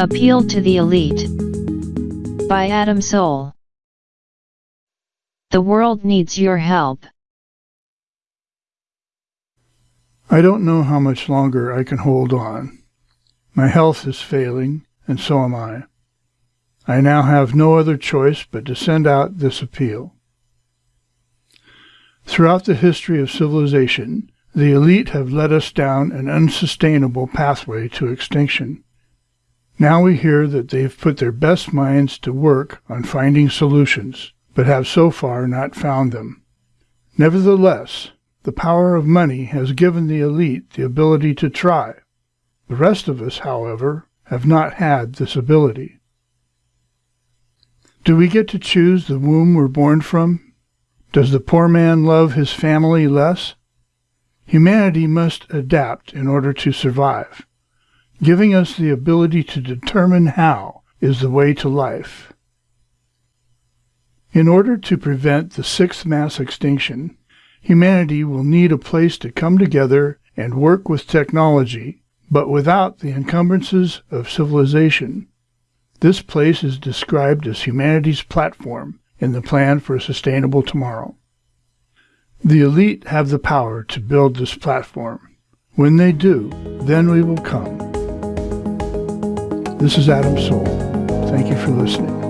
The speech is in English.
Appeal to the Elite by Adam Soul. The world needs your help. I don't know how much longer I can hold on. My health is failing, and so am I. I now have no other choice but to send out this appeal. Throughout the history of civilization, the elite have led us down an unsustainable pathway to extinction. Now we hear that they've put their best minds to work on finding solutions, but have so far not found them. Nevertheless, the power of money has given the elite the ability to try. The rest of us, however, have not had this ability. Do we get to choose the womb we're born from? Does the poor man love his family less? Humanity must adapt in order to survive. Giving us the ability to determine how is the way to life. In order to prevent the sixth mass extinction, humanity will need a place to come together and work with technology, but without the encumbrances of civilization. This place is described as humanity's platform in the plan for a sustainable tomorrow. The elite have the power to build this platform. When they do, then we will come. This is Adam Soul. Thank you for listening.